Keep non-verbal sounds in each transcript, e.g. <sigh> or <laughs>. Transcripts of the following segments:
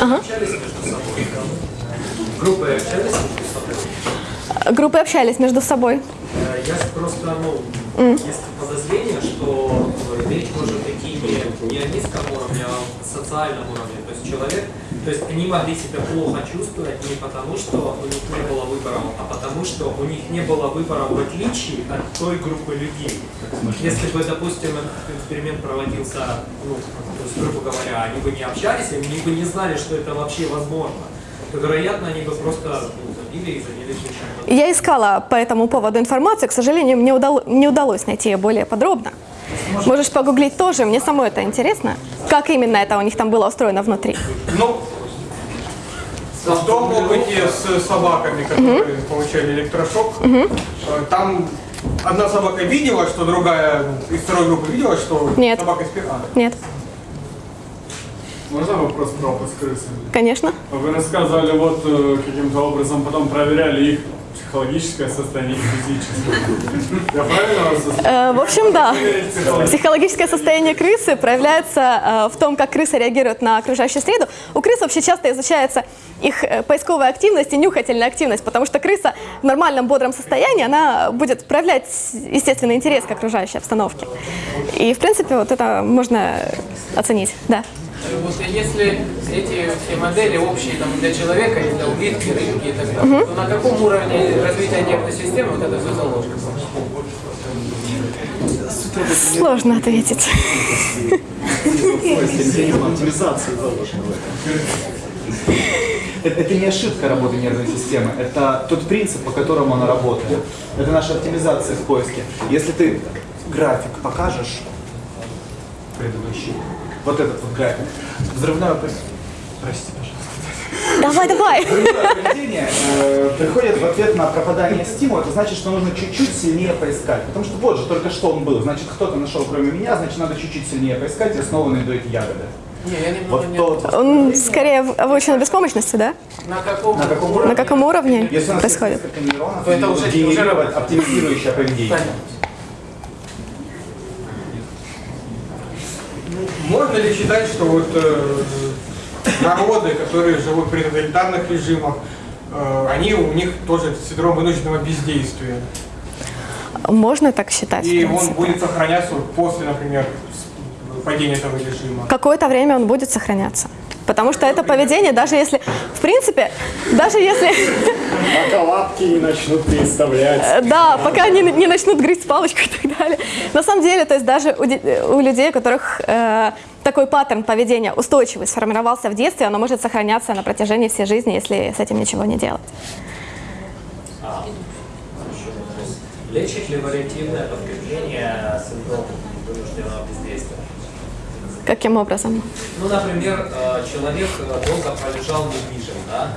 Ага. Группы общались между собой? Группы общались между собой. Я просто, ну, есть подозрение, что э, речь может идти не, не о низком уровне, а о социальном уровне. То есть человек, то есть они могли себя плохо чувствовать не потому, что у них не было выбора, а потому, что у них не было выбора в отличие от той группы людей. Если бы, допустим, этот эксперимент проводился, ну, то есть, грубо говоря, они бы не общались, они бы не знали, что это вообще возможно, то, вероятно, они бы просто ну, забили и занялись чем-то Я искала по этому поводу информацию, к сожалению, мне удало- не удалось найти ее более подробно. Можешь погуглить тоже, мне самой это интересно. Как именно это у них там было устроено внутри. Ну, в том опыте с собаками, которые получали электрошок, э, там одна собака видела, что другая из второй группы видела, что Нет. собака спит. А, Нет, Можно вопрос про опыт с крысами? конечно. Вы рассказывали, вот э, каким-то образом потом проверяли их психологическое состояние физическое. Я правильно вас Э, в общем, да. Психологическое состояние крысы проявляется э, в том, как крыса реагирует на окружающую среду. У крыс вообще часто изучается их э, поисковая активность и нюхательная активность, потому что крыса в нормальном бодром состоянии, она будет проявлять естественный интерес к окружающей обстановке. И, в принципе, вот это можно оценить, да. Вот если эти все модели общие там, для человека и для улитки, рыбки и так далее, то на каком уровне развития нервной системы вот это все заложено? Сложно ответить. это не ошибка работы нервной системы, это тот принцип, по которому она работает. Это наша оптимизация в поиске. Если ты график покажешь, предыдущий, вот этот вот график, взрывное простите, пожалуйста. Давай, давай. Взрывное поведение э, приходит в ответ на пропадание стимула, это значит, что нужно чуть-чуть сильнее поискать. Потому что вот же только что он был, значит кто-то нашел кроме меня, значит надо чуть-чуть сильнее поискать, и снова найду эти ягоды. Не, я Вот не... то, Он скорее в- обучен беспомощности, да? На каком, на каком уровне? На каком уровне Если у нас есть происходит? несколько нейронов, То это уже- уже оптимизирующее поведение. Понятно. Можно ли считать, что вот э, народы, которые живут при тоталитарных режимах, э, они у них тоже синдром вынужденного бездействия? Можно так считать. И он будет сохраняться после, например, падения этого режима. Какое-то время он будет сохраняться. Потому что это поведение, даже если, в принципе, даже если, Пока лапки не начнут переставлять. <laughs> да, пока они не начнут грызть палочку и так далее. На самом деле, то есть даже у, де- у людей, у которых э, такой паттерн поведения устойчивый сформировался в детстве, оно может сохраняться на протяжении всей жизни, если с этим ничего не делать. Лечит ли вариативное подкрепление синдром вынужденного бездействия? Каким образом? Ну, например, э, человек э, долго пролежал недвижим, да?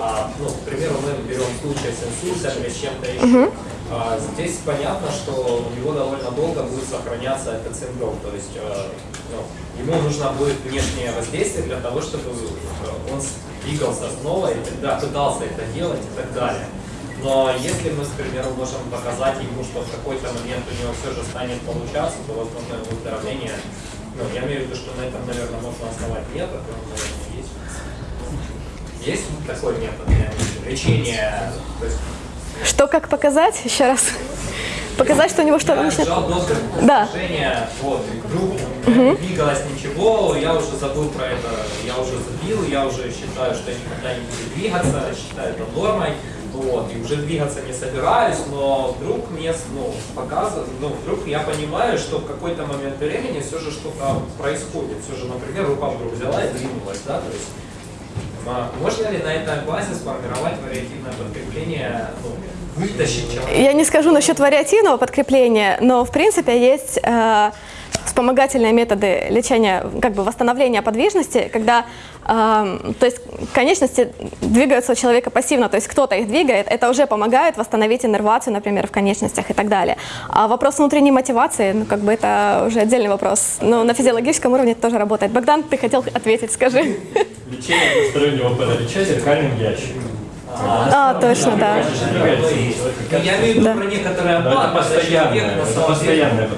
А, ну, к примеру, мы берем случай с инсультом или с чем-то еще. А, здесь понятно, что у него довольно долго будет сохраняться этот синдром. То есть э, ну, ему нужно будет внешнее воздействие для того, чтобы он двигался снова и тогда пытался это делать и так далее. Но если мы, к примеру, можем показать ему, что в какой-то момент у него все же станет получаться, то, возможно, выздоровление, ну, я имею в виду, что на этом, наверное, можно основать метод, он, наверное, есть. Есть такой метод лечения, то есть Что, как показать? Еще раз. Показать, что у него что-то начнет... Да. вот, вдруг не двигалось ничего, я уже забыл про это, я уже забил, я уже считаю, что я никогда не буду двигаться, считаю это нормой, вот, и уже двигаться не собираюсь, но вдруг мне, ну, показывает, ну, вдруг я понимаю, что в какой-то момент времени все же что-то происходит, все же, например, рука вдруг взяла и двинулась, да, то есть а, можно ли на этой базе сформировать вариативное подкрепление, ну, вытащить человека? Я не скажу насчет вариативного подкрепления, но в принципе есть э, вспомогательные методы лечения, как бы восстановления подвижности, когда э, то есть конечности двигаются у человека пассивно, то есть кто-то их двигает, это уже помогает восстановить иннервацию, например, в конечностях и так далее. А вопрос внутренней мотивации, ну как бы это уже отдельный вопрос, но на физиологическом уровне это тоже работает. Богдан, ты хотел ответить, скажи. Лечение двустороннего паралича зеркальным ящиком. А, точно, да. Я имею в виду Да. про некоторые Но это постоянное,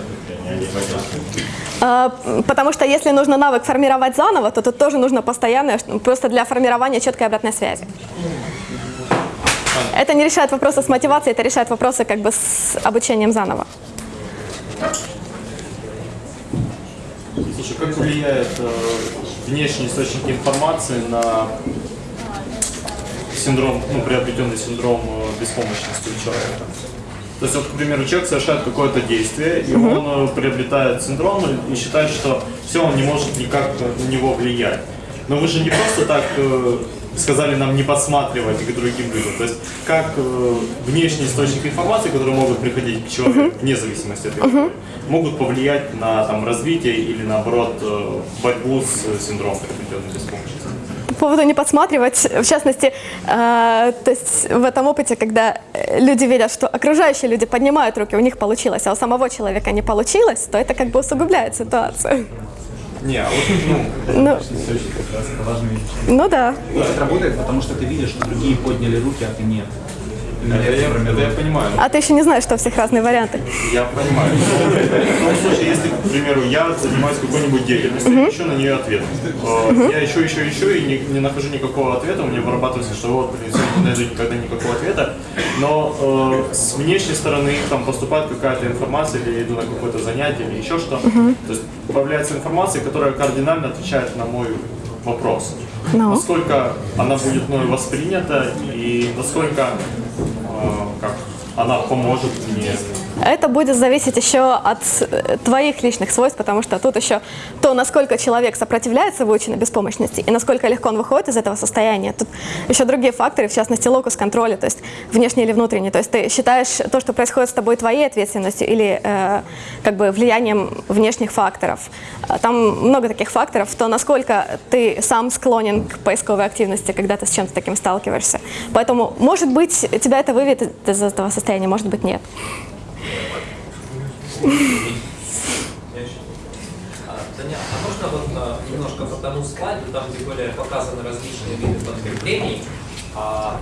а Потому что если нужно навык формировать заново, то тут тоже нужно постоянное, просто для формирования четкой обратной связи. Это не решает вопросы с мотивацией, это решает вопросы как бы с обучением заново. Слушай, как влияет э, внешний источник информации на синдром, ну, приобретенный синдром э, беспомощности у человека? То есть, вот, к примеру, человек совершает какое-то действие, и он э, приобретает синдром и- считает, что все, он не может никак на него влиять. Но вы же не просто так э, сказали нам не подсматривать к другим людям. То есть, как э, внешние источники информации, которые могут приходить к человеку, вне зависимости от его воли, могут повлиять на там, развитие или, наоборот, э, борьбу с э, синдромом приобретенной беспомощности? По поводу не подсматривать, в частности, э, то есть в этом опыте, когда люди видят, что окружающие люди поднимают руки, у них получилось, а у самого человека не получилось, то это как бы усугубляет ситуацию. Не, а вот, ну, Ну, ну да. Это работает, потому что ты видишь, что другие подняли руки, а ты нет. Это, я, формирует. это я понимаю. А ты еще не знаешь, что у всех разные варианты. Я понимаю. Ну, слушай, если, к примеру, я занимаюсь какой-нибудь деятельностью, и ищу на нее ответ. Э, Я ищу, ищу, ищу, и не, не нахожу никакого ответа, у меня вырабатывается, что вот, не найду никогда никакого ответа. Но э, с внешней стороны там поступает какая-то информация, или я иду на какое-то занятие, или еще что. То есть появляется информация, которая кардинально отвечает на мой вопрос. Ну. Насколько она будет мною воспринята, и насколько как, она поможет мне Это будет зависеть еще от э, твоих личных свойств, потому что тут еще то, насколько человек сопротивляется выученной беспомощности и насколько легко он выходит из этого состояния. Тут еще другие факторы, в частности, локус контроля, то есть внешний или внутренний. То есть ты считаешь то, что происходит с тобой твоей ответственностью или э, как бы влиянием внешних факторов. А Там много таких факторов, то насколько ты сам склонен к поисковой активности, когда ты с чем-то таким сталкиваешься. Поэтому, может быть, тебя это выведет из этого состояния, может быть, нет. А, Таня, а можно вот немножко по тому слайду, там где были показаны различные виды подкреплений, а,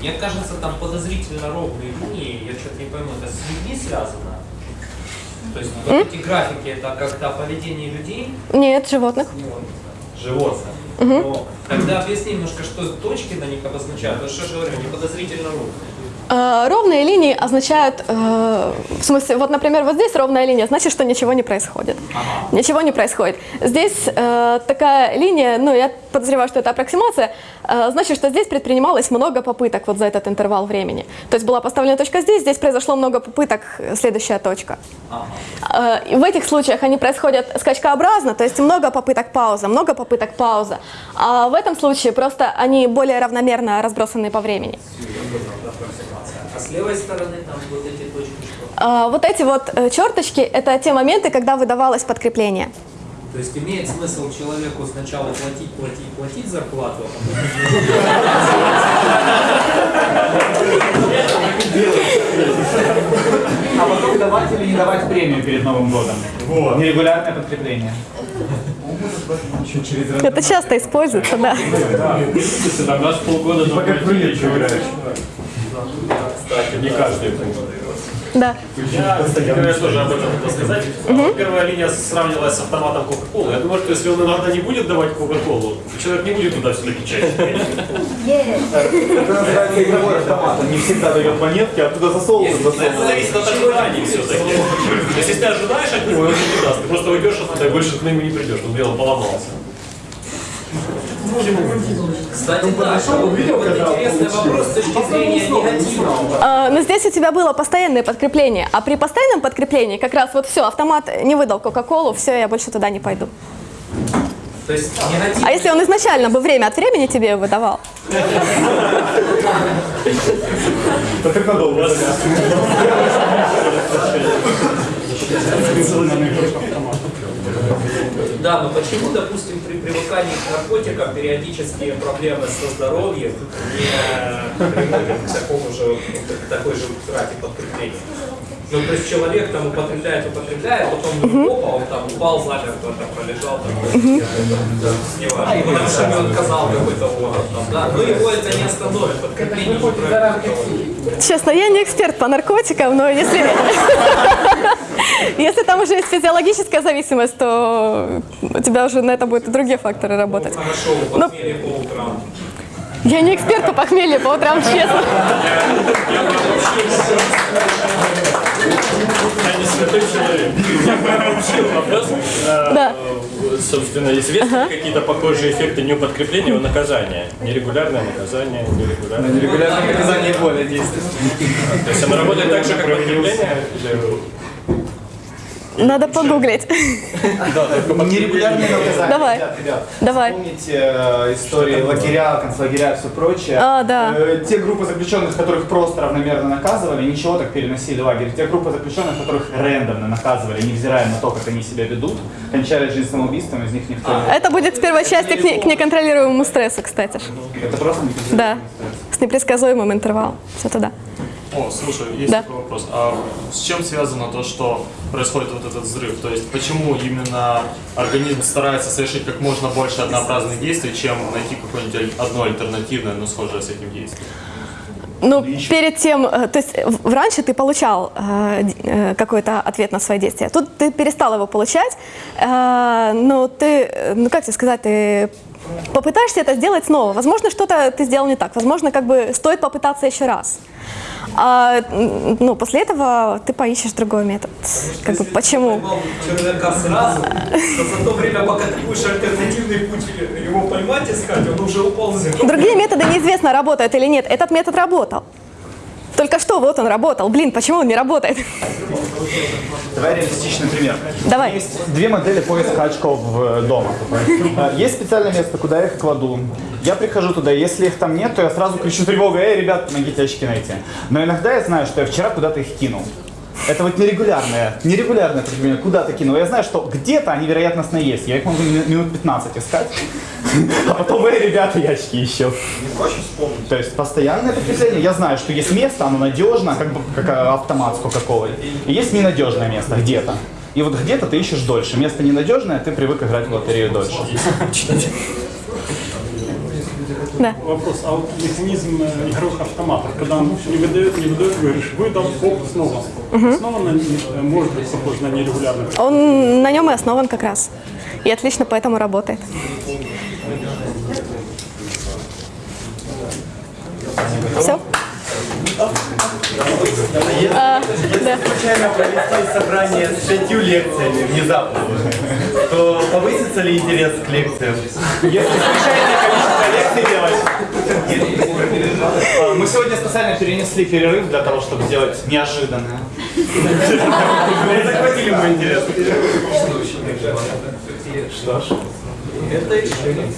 мне кажется, там подозрительно ровные линии, я что-то не пойму, это с людьми связано? То есть вот эти графики, это как-то о поведении людей, Нет, животных. животных. Но тогда объясни немножко, что точки на них обозначают. Ну что же говорю, не подозрительно ровно. Э, Ровные линии означают, э, в смысле, вот, например, вот здесь ровная линия, значит, что ничего не происходит. Ничего не происходит. Здесь э, такая линия, ну, я подозреваю, что это аппроксимация, э, значит, что здесь предпринималось много попыток вот за этот интервал времени. То есть была поставлена точка здесь, здесь произошло много попыток, следующая точка. Э, в этих случаях они происходят скачкообразно, то есть много попыток пауза, много попыток пауза. А в этом случае просто они более равномерно разбросаны по времени. А с левой стороны там вот эти точки что? А, Вот эти вот э, черточки – это те моменты, когда выдавалось подкрепление. То есть имеет смысл человеку сначала платить, платить, платить зарплату, а потом А потом давать или не давать премию перед Новым годом. Вот. Нерегулярное подкрепление. Это часто используется, да. Там раз в полгода на играешь. Кстати, не каждый Да. Я, кстати говоря, тоже об этом хотел сказать. А, Первая линия сравнивалась с автоматом Кока-Колы. Я думаю, что если он иногда не будет давать Кока-Колу, человек не будет туда все напечатать. Это называется игровой автомат. Он не всегда дает монетки, а туда засовывают, Это зависит от ожиданий все-таки. То есть, если ты ожидаешь от него, он не даст. Ты просто уйдешь оттуда и больше к нему не придешь. Он дело поломался. Кстати, да, вот интересный вопрос с точки зрения негативного. А, Но здесь у тебя было постоянное подкрепление, а при постоянном подкреплении как раз вот все, автомат не выдал Кока-Колу, все, я больше туда не пойду. То есть негатив... А если он изначально бы время от времени тебе выдавал? Это как надолго. Да, но почему, допустим, при привыкании к наркотикам периодические проблемы со здоровьем не приводят к такому же, к такой же трате подкрепления? Ну, то есть человек там употребляет, употребляет, потом опа, он там упал замертво, там пролежал, там, не важно, потому что ему отказал какой-то орган, там, да, но его это не остановит, подкрепление не. Честно, я не эксперт по наркотикам, но если, <laughs> Если там уже есть физиологическая зависимость, то у тебя уже на это будут и другие факторы работать. Хорошо, Ну, по утрам. Я не эксперт по похмелью по утрам, честно. Я не святой человек. Я получил вопрос. Да. э, Собственно, известны ли какие-то похожие эффекты не у подкрепления, а у наказания? Нерегулярное наказание, нерегулярное. Регулярное наказание более действенное. То есть оно работает так же, как подкрепление? Надо погуглить. Нерегулярные наказания. Давай. Ребят, ребят, Давай. Помните э, истории лагеря, концлагеря и все прочее? А, да. Э, те группы заключенных, которых просто равномерно наказывали, ничего так переносили в лагерь. Те группы заключенных, которых рандомно наказывали, невзирая на то, как они себя ведут, кончали жизнь самоубийством, из них никто не... Это будет в первой части к, не- к неконтролируемому стрессу, кстати. Это просто Да. С непредсказуемым интервалом. Все туда. О, слушай, есть Да. такой вопрос. А с чем связано то, что происходит вот этот взрыв? То есть почему именно организм старается совершить как можно больше однообразных действий, чем найти какое-нибудь одно альтернативное, но схожее с этим действием? Ну, перед тем, э, то есть в- раньше ты получал э, э, какой-то ответ на свои действия. Тут ты перестал его получать, э, но ты, э, ну как тебе сказать, ты попытаешься это сделать снова. Возможно, что-то ты сделал не так. Возможно, как бы стоит попытаться еще раз. А, ну, после этого ты поищешь другой метод. Как бы, почему? Червяка сразу, то за то время, пока ты будешь альтернативный путь его поймать искать, он уже землю. Другие методы неизвестно, работают или нет. Этот метод работал. Только что вот он работал. Блин, почему он не работает? Давай реалистичный пример. Давай. Есть две модели поиска очков э, дома. <laughs> Э, Есть специальное место, куда я их кладу. Я прихожу туда, если их там нет, то я сразу кричу тревогу, эй, ребят, помогите очки найти. Но иногда я знаю, что я вчера куда-то их кинул. Это вот нерегулярное, нерегулярное прикрепление, куда-то кинул. Я знаю, что где-то они вероятностно есть. Я их могу ми- минут 15 искать. А потом, эй, ребята, я очки ищу. То есть постоянное прикрепление. Я знаю, что есть место, оно надежно, как бы как э, автомат с Кока-Колой. И есть ненадежное место где-то. И вот где-то ты ищешь дольше. Место ненадежное, ты привык играть в лотерею дольше. Да. Вопрос, а вот механизм э, игровых автоматов, когда он не выдает, не выдает, говоришь, выдал, оп, снова. Снова на- э, может быть похож на нерегулярный. Он на нем и основан как раз. И отлично поэтому работает. Все? А, да. случайно провести собрание с шестью лекциями внезапно, то повысится ли интерес к лекциям? Если лекций делать. Мы сегодня специально перенесли перерыв для того, чтобы сделать неожиданное. Захватили мой интерес. Что ж. Это решение.